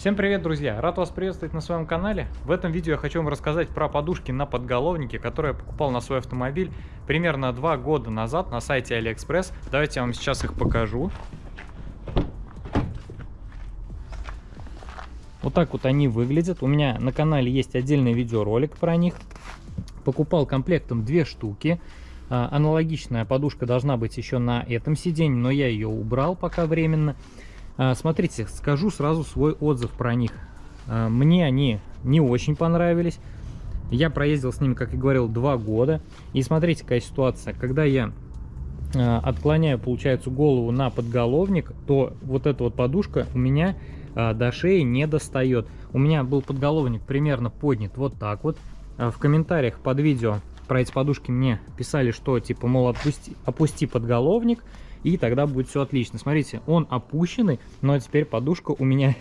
Всем привет, друзья! Рад вас приветствовать на своем канале. В этом видео я хочу вам рассказать про подушки на подголовнике, которые я покупал на свой автомобиль примерно два года назад на сайте AliExpress. Давайте я вам сейчас их покажу. Вот так вот они выглядят. У меня на канале есть отдельный видеоролик про них. Покупал комплектом две штуки. А, аналогичная подушка должна быть еще на этом сиденье, но я ее убрал пока временно. А, смотрите, скажу сразу свой отзыв про них. А, мне они не очень понравились. Я проездил с ними, как и говорил, два года. И смотрите, какая ситуация. Когда я а, отклоняю, получается, голову на подголовник, то вот эта вот подушка у меня до шеи не достает. У меня был подголовник примерно поднят вот так вот. В комментариях под видео про эти подушки мне писали, что типа, мол, отпусти, опусти подголовник и тогда будет все отлично. Смотрите, он опущенный, но теперь подушка у меня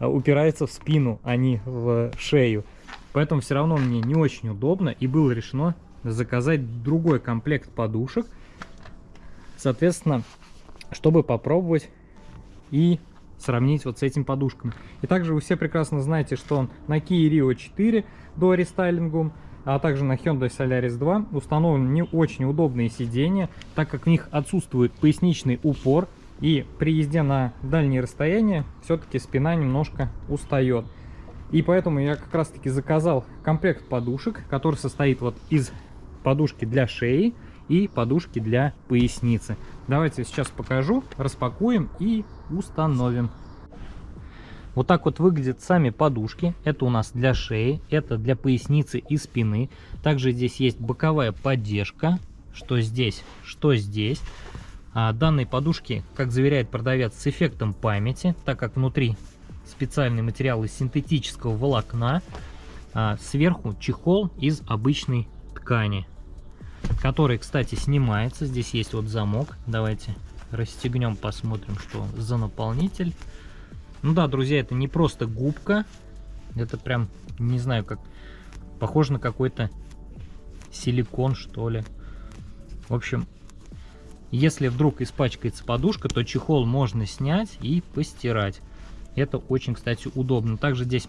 упирается в спину, а не в шею. Поэтому все равно мне не очень удобно, и было решено заказать другой комплект подушек, соответственно, чтобы попробовать и сравнить вот с этим подушками. И также вы все прекрасно знаете, что он на Kia Rio 4 до рестайлингу а также на Hyundai Solaris 2 установлены не очень удобные сиденья, так как в них отсутствует поясничный упор, и при езде на дальние расстояния все-таки спина немножко устает. И поэтому я как раз таки заказал комплект подушек, который состоит вот из подушки для шеи и подушки для поясницы. Давайте сейчас покажу, распакуем и установим. Вот так вот выглядят сами подушки. Это у нас для шеи, это для поясницы и спины. Также здесь есть боковая поддержка, что здесь, что здесь. А данные подушки, как заверяет продавец, с эффектом памяти, так как внутри специальный материал из синтетического волокна. А сверху чехол из обычной ткани, который, кстати, снимается. Здесь есть вот замок. Давайте расстегнем, посмотрим, что за наполнитель. Ну да, друзья, это не просто губка. Это прям, не знаю, как... Похоже на какой-то силикон, что ли. В общем, если вдруг испачкается подушка, то чехол можно снять и постирать. Это очень, кстати, удобно. Также здесь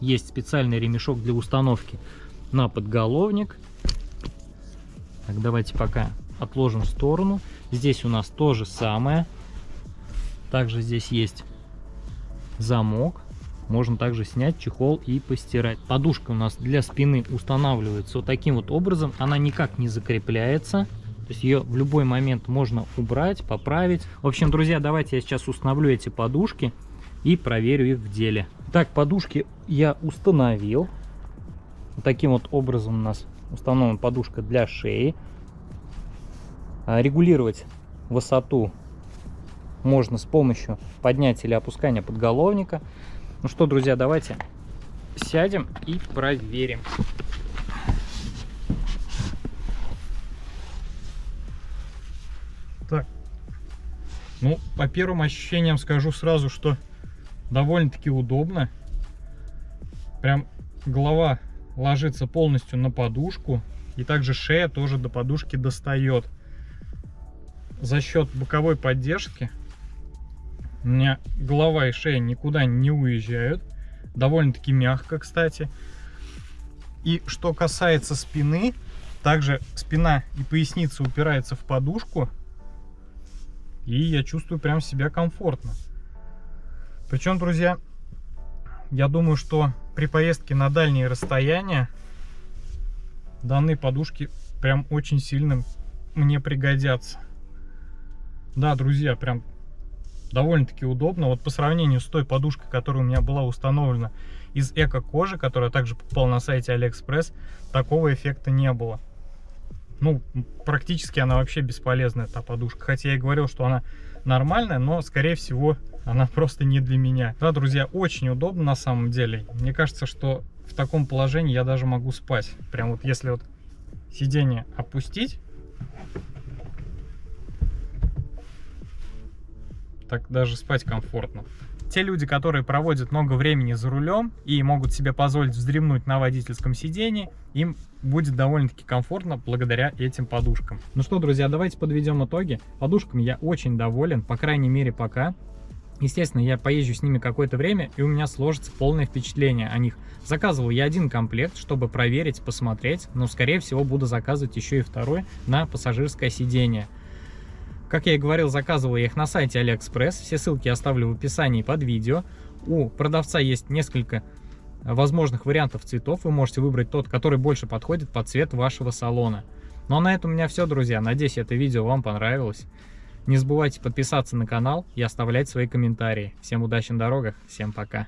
есть специальный ремешок для установки на подголовник. Так, давайте пока отложим в сторону. Здесь у нас то же самое. Также здесь есть замок. Можно также снять чехол и постирать. Подушка у нас для спины устанавливается вот таким вот образом. Она никак не закрепляется. То есть ее в любой момент можно убрать, поправить. В общем, друзья, давайте я сейчас установлю эти подушки и проверю их в деле. Так, подушки я установил. Вот таким вот образом у нас установлена подушка для шеи. А, регулировать высоту можно с помощью поднятия или опускания подголовника. Ну что, друзья, давайте сядем и проверим. Так, ну, по первым ощущениям скажу сразу, что довольно-таки удобно. Прям голова ложится полностью на подушку. И также шея тоже до подушки достает. За счет боковой поддержки у меня голова и шея никуда не уезжают. Довольно-таки мягко, кстати. И что касается спины, также спина и поясница упираются в подушку. И я чувствую прям себя комфортно. Причем, друзья, я думаю, что при поездке на дальние расстояния данные подушки прям очень сильно мне пригодятся. Да, друзья, прям довольно-таки удобно. Вот по сравнению с той подушкой, которая у меня была установлена из эко-кожи, которая также покупал на сайте AliExpress, такого эффекта не было. Ну, практически она вообще бесполезная, эта подушка. Хотя я и говорил, что она нормальная, но, скорее всего, она просто не для меня. Да, друзья, очень удобно на самом деле. Мне кажется, что в таком положении я даже могу спать. Прям вот если вот сиденье опустить, так даже спать комфортно. Те люди, которые проводят много времени за рулем и могут себе позволить вздремнуть на водительском сидении, им будет довольно-таки комфортно благодаря этим подушкам. Ну что, друзья, давайте подведем итоги. Подушками я очень доволен, по крайней мере пока. Естественно, я поезжу с ними какое-то время, и у меня сложится полное впечатление о них. Заказывал я один комплект, чтобы проверить, посмотреть, но, скорее всего, буду заказывать еще и второй на пассажирское сиденье. Как я и говорил, заказывал я их на сайте AliExpress. Все ссылки я оставлю в описании под видео. У продавца есть несколько возможных вариантов цветов. Вы можете выбрать тот, который больше подходит под цвет вашего салона. Ну а на этом у меня все, друзья. Надеюсь, это видео вам понравилось. Не забывайте подписаться на канал и оставлять свои комментарии. Всем удачи на дорогах, всем пока.